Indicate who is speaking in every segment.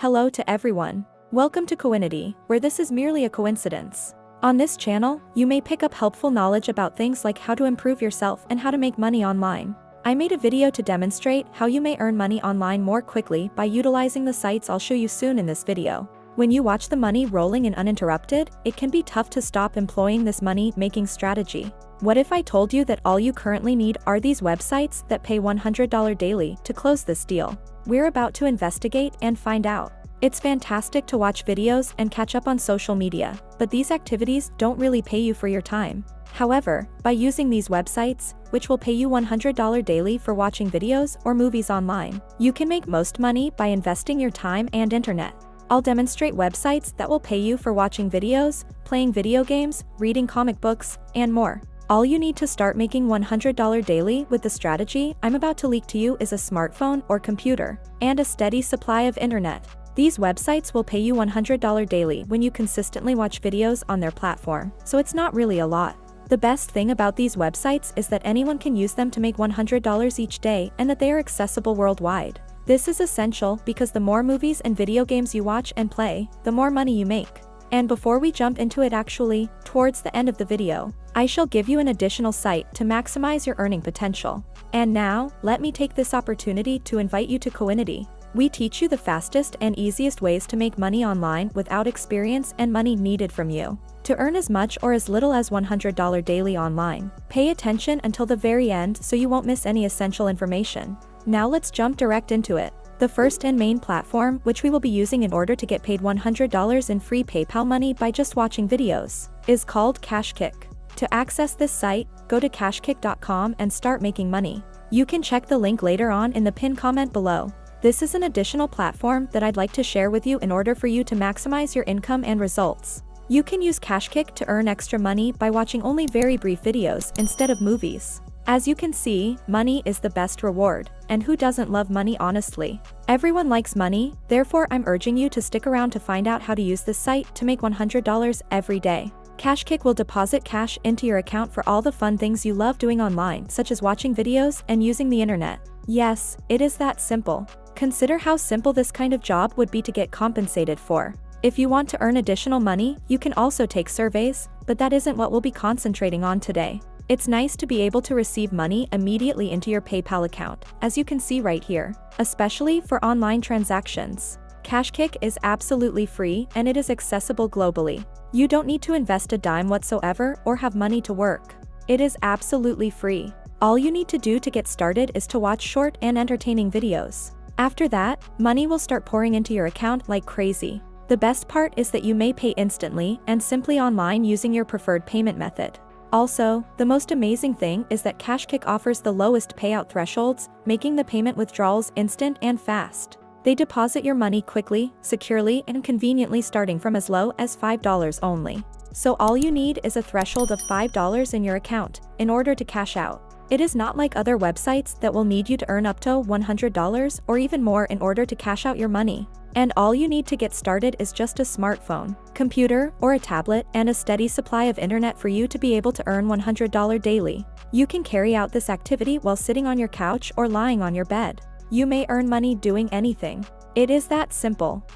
Speaker 1: Hello to everyone. Welcome to Coinity, where this is merely a coincidence. On this channel, you may pick up helpful knowledge about things like how to improve yourself and how to make money online. I made a video to demonstrate how you may earn money online more quickly by utilizing the sites I'll show you soon in this video. When you watch the money rolling in uninterrupted, it can be tough to stop employing this money-making strategy. What if I told you that all you currently need are these websites that pay $100 daily to close this deal? We're about to investigate and find out. It's fantastic to watch videos and catch up on social media, but these activities don't really pay you for your time. However, by using these websites, which will pay you $100 daily for watching videos or movies online, you can make most money by investing your time and internet. I'll demonstrate websites that will pay you for watching videos, playing video games, reading comic books, and more. All you need to start making $100 daily with the strategy I'm about to leak to you is a smartphone or computer, and a steady supply of internet. These websites will pay you $100 daily when you consistently watch videos on their platform, so it's not really a lot. The best thing about these websites is that anyone can use them to make $100 each day and that they are accessible worldwide. This is essential because the more movies and video games you watch and play, the more money you make. And before we jump into it actually, towards the end of the video, I shall give you an additional site to maximize your earning potential. And now, let me take this opportunity to invite you to Coinity. We teach you the fastest and easiest ways to make money online without experience and money needed from you. To earn as much or as little as $100 daily online, pay attention until the very end so you won't miss any essential information. Now let's jump direct into it. The first and main platform, which we will be using in order to get paid $100 in free PayPal money by just watching videos, is called KashKick. To access this site, go to kashkick.com and start making money. You can check the link later on in the pin comment below. This is an additional platform that I'd like to share with you in order for you to maximize your income and results. You can use KashKick to earn extra money by watching only very brief videos instead of movies. As you can see, money is the best reward, and who doesn't love money honestly? Everyone likes money, therefore I'm urging you to stick around to find out how to use this site to make $100 every day. KashKick will deposit cash into your account for all the fun things you love doing online such as watching videos and using the internet. Yes, it is that simple. Consider how simple this kind of job would be to get compensated for. If you want to earn additional money, you can also take surveys, but that isn't what we'll be concentrating on today. It's nice to be able to receive money immediately into your PayPal account, as you can see right here, especially for online transactions. KashKick is absolutely free and it is accessible globally. You don't need to invest a dime whatsoever or have money to work. It is absolutely free. All you need to do to get started is to watch short and entertaining videos. After that, money will start pouring into your account like crazy. The best part is that you may pay instantly and simply online using your preferred payment method. Also, the most amazing thing is that KashKick offers the lowest payout thresholds, making the payment withdrawals instant and fast. They deposit your money quickly, securely and conveniently starting from as low as $5 only. So all you need is a threshold of $5 in your account, in order to cash out. It is not like other websites that will need you to earn up to $100 or even more in order to cash out your money. And all you need to get started is just a smartphone, computer, or a tablet and a steady supply of internet for you to be able to earn $100 daily. You can carry out this activity while sitting on your couch or lying on your bed. You may earn money doing anything. It is that simple.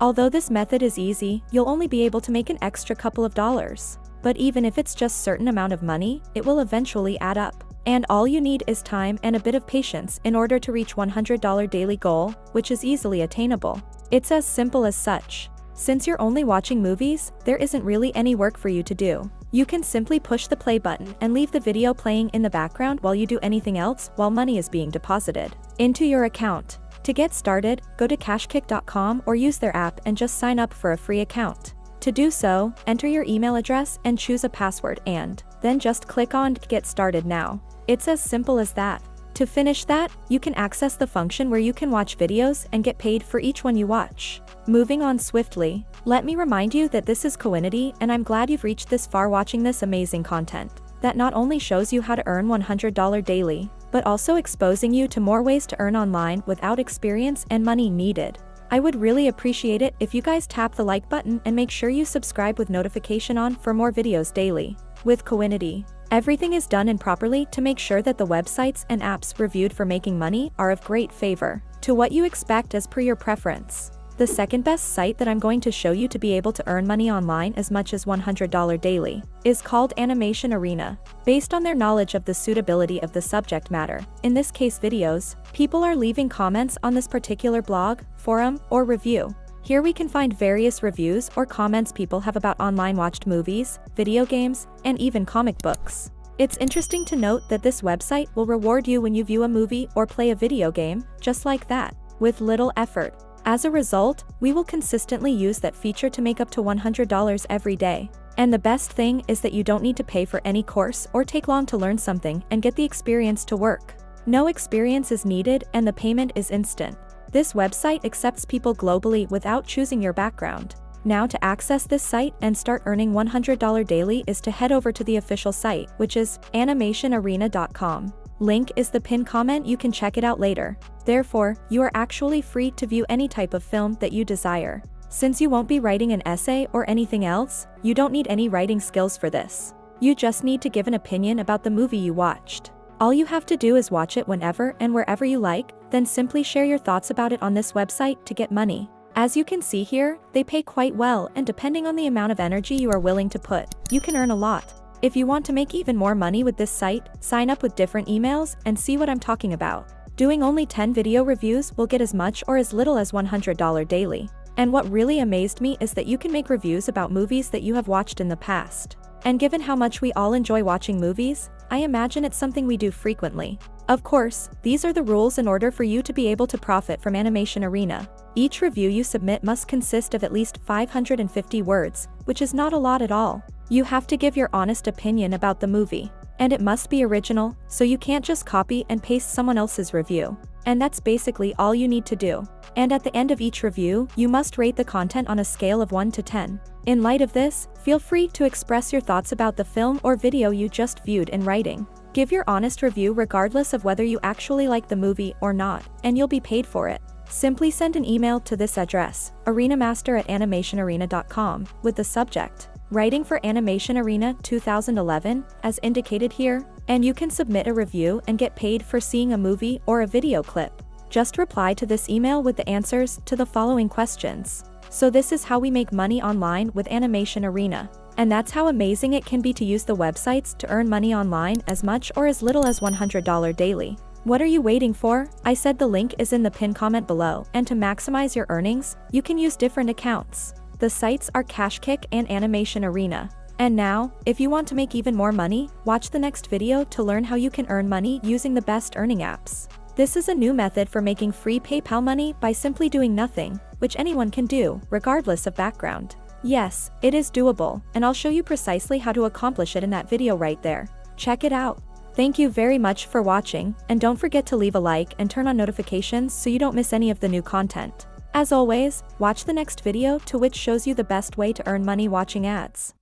Speaker 1: Although this method is easy, you'll only be able to make an extra couple of dollars. But even if it's just certain amount of money, it will eventually add up. And all you need is time and a bit of patience in order to reach $100 daily goal, which is easily attainable. It's as simple as such. Since you're only watching movies, there isn't really any work for you to do. You can simply push the play button and leave the video playing in the background while you do anything else while money is being deposited into your account. To get started, go to kashkick.com or use their app and just sign up for a free account. To do so, enter your email address and choose a password and then just click on Get Started Now. It's as simple as that. To finish that, you can access the function where you can watch videos and get paid for each one you watch. Moving on swiftly, let me remind you that this is Coinity and I'm glad you've reached this far watching this amazing content that not only shows you how to earn $100 daily, but also exposing you to more ways to earn online without experience and money needed. I would really appreciate it if you guys tap the like button and make sure you subscribe with notification on for more videos daily. With Coinity, everything is done and properly to make sure that the websites and apps reviewed for making money are of great favor to what you expect as per your preference. The second best site that I'm going to show you to be able to earn money online as much as $100 daily is called Animation Arena. Based on their knowledge of the suitability of the subject matter, in this case videos, people are leaving comments on this particular blog, forum, or review. Here we can find various reviews or comments people have about online watched movies, video games, and even comic books. It's interesting to note that this website will reward you when you view a movie or play a video game, just like that, with little effort. As a result, we will consistently use that feature to make up to $100 every day. And the best thing is that you don't need to pay for any course or take long to learn something and get the experience to work. No experience is needed and the payment is instant. This website accepts people globally without choosing your background. Now to access this site and start earning $100 daily is to head over to the official site, which is animationarena.com. Link is the pin comment you can check it out later. Therefore, you are actually free to view any type of film that you desire. Since you won't be writing an essay or anything else, you don't need any writing skills for this. You just need to give an opinion about the movie you watched. All you have to do is watch it whenever and wherever you like, then simply share your thoughts about it on this website to get money. As you can see here, they pay quite well and depending on the amount of energy you are willing to put, you can earn a lot. If you want to make even more money with this site, sign up with different emails and see what I'm talking about. Doing only 10 video reviews will get as much or as little as $100 daily. And what really amazed me is that you can make reviews about movies that you have watched in the past. And given how much we all enjoy watching movies, I imagine it's something we do frequently. Of course, these are the rules in order for you to be able to profit from Animation Arena. Each review you submit must consist of at least 550 words, which is not a lot at all. You have to give your honest opinion about the movie. And it must be original, so you can't just copy and paste someone else's review. And that's basically all you need to do. And at the end of each review, you must rate the content on a scale of 1 to 10. In light of this, feel free to express your thoughts about the film or video you just viewed in writing. Give your honest review regardless of whether you actually like the movie or not, and you'll be paid for it. Simply send an email to this address, arenamaster at animationarena.com, with the subject, writing for Animation Arena 2011, as indicated here, and you can submit a review and get paid for seeing a movie or a video clip. Just reply to this email with the answers to the following questions. So this is how we make money online with Animation Arena. And that's how amazing it can be to use the websites to earn money online as much or as little as $100 daily. What are you waiting for? I said the link is in the pin comment below, and to maximize your earnings, you can use different accounts. The sites are KashKick and Animation Arena. And now, if you want to make even more money, watch the next video to learn how you can earn money using the best earning apps. This is a new method for making free PayPal money by simply doing nothing, which anyone can do, regardless of background. Yes, it is doable, and I'll show you precisely how to accomplish it in that video right there. Check it out. Thank you very much for watching, and don't forget to leave a like and turn on notifications so you don't miss any of the new content. As always, watch the next video to which shows you the best way to earn money watching ads.